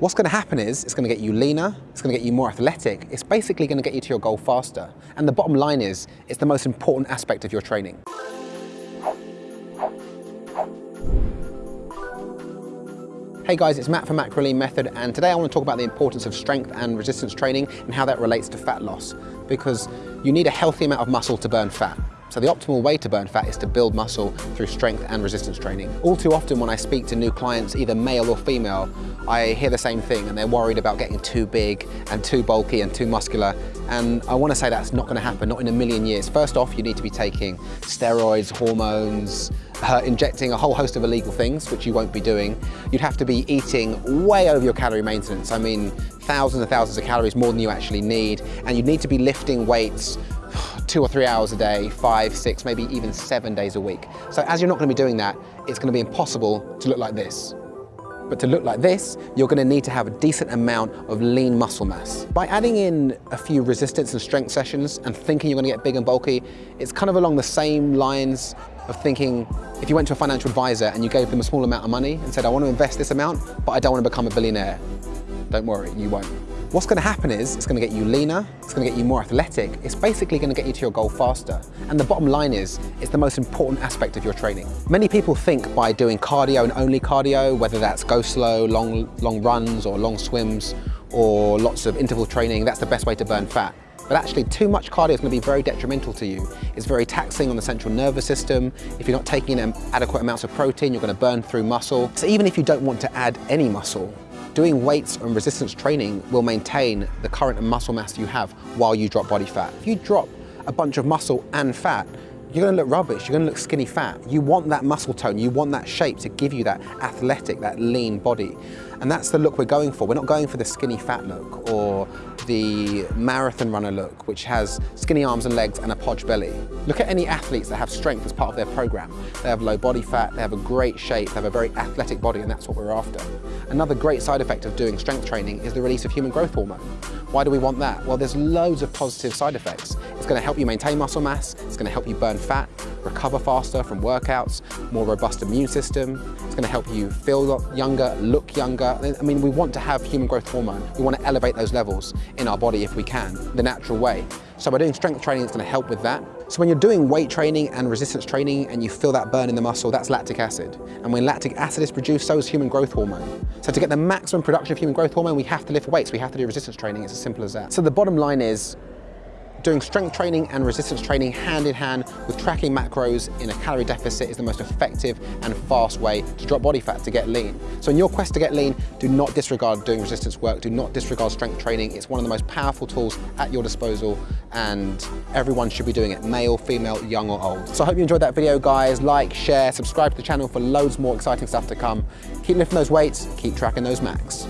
What's going to happen is it's going to get you leaner, it's going to get you more athletic, it's basically going to get you to your goal faster. And the bottom line is, it's the most important aspect of your training. Hey guys, it's Matt from Macrolean Method and today I want to talk about the importance of strength and resistance training and how that relates to fat loss because you need a healthy amount of muscle to burn fat. So the optimal way to burn fat is to build muscle through strength and resistance training. All too often when I speak to new clients, either male or female, I hear the same thing and they're worried about getting too big and too bulky and too muscular. And I want to say that's not going to happen, not in a million years. First off, you need to be taking steroids, hormones, uh, injecting a whole host of illegal things, which you won't be doing. You'd have to be eating way over your calorie maintenance. I mean, thousands and thousands of calories more than you actually need. And you'd need to be lifting weights two or three hours a day, five, six, maybe even seven days a week. So as you're not gonna be doing that, it's gonna be impossible to look like this. But to look like this, you're gonna need to have a decent amount of lean muscle mass. By adding in a few resistance and strength sessions and thinking you're gonna get big and bulky, it's kind of along the same lines of thinking if you went to a financial advisor and you gave them a small amount of money and said, I want to invest this amount, but I don't want to become a billionaire. Don't worry, you won't. What's going to happen is it's going to get you leaner, it's going to get you more athletic, it's basically going to get you to your goal faster. And the bottom line is, it's the most important aspect of your training. Many people think by doing cardio and only cardio, whether that's go slow, long, long runs or long swims, or lots of interval training, that's the best way to burn fat. But actually too much cardio is going to be very detrimental to you. It's very taxing on the central nervous system. If you're not taking in adequate amounts of protein, you're going to burn through muscle. So even if you don't want to add any muscle, Doing weights and resistance training will maintain the current muscle mass you have while you drop body fat. If you drop a bunch of muscle and fat, you're gonna look rubbish, you're gonna look skinny fat. You want that muscle tone, you want that shape to give you that athletic, that lean body. And that's the look we're going for. We're not going for the skinny fat look or the marathon runner look, which has skinny arms and legs and a podge belly. Look at any athletes that have strength as part of their program. They have low body fat, they have a great shape, they have a very athletic body, and that's what we're after. Another great side effect of doing strength training is the release of human growth hormone. Why do we want that? Well, there's loads of positive side effects. It's gonna help you maintain muscle mass, it's gonna help you burn fat, recover faster from workouts, more robust immune system. It's gonna help you feel younger, look younger. I mean, we want to have human growth hormone. We want to elevate those levels in our body if we can, the natural way. So by doing strength training, it's gonna help with that. So when you're doing weight training and resistance training and you feel that burn in the muscle, that's lactic acid. And when lactic acid is produced, so is human growth hormone. So to get the maximum production of human growth hormone, we have to lift weights, we have to do resistance training, it's as simple as that. So the bottom line is, Doing strength training and resistance training hand in hand with tracking macros in a calorie deficit is the most effective and fast way to drop body fat to get lean. So in your quest to get lean, do not disregard doing resistance work, do not disregard strength training. It's one of the most powerful tools at your disposal and everyone should be doing it, male, female, young or old. So I hope you enjoyed that video guys. Like, share, subscribe to the channel for loads more exciting stuff to come. Keep lifting those weights, keep tracking those max.